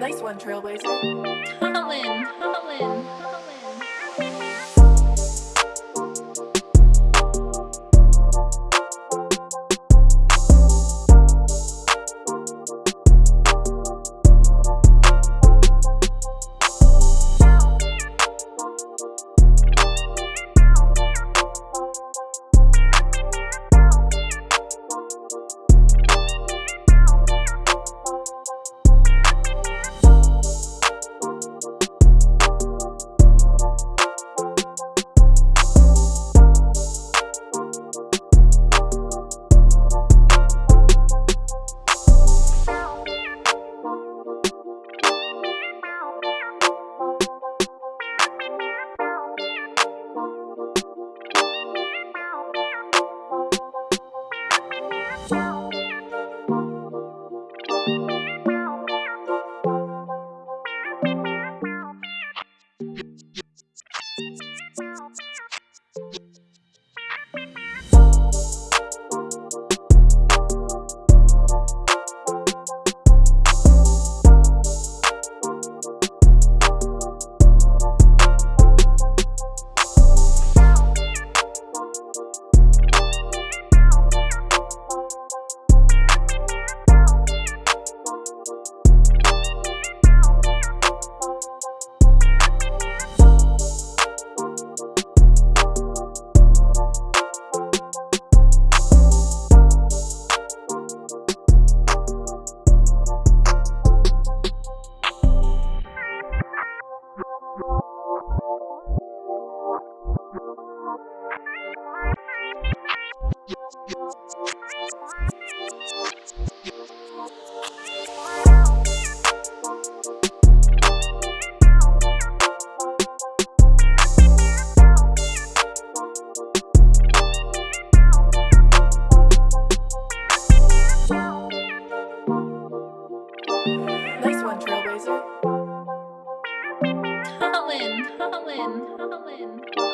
Nice one, Trailblazer. Nice Colin, Colin, Colin.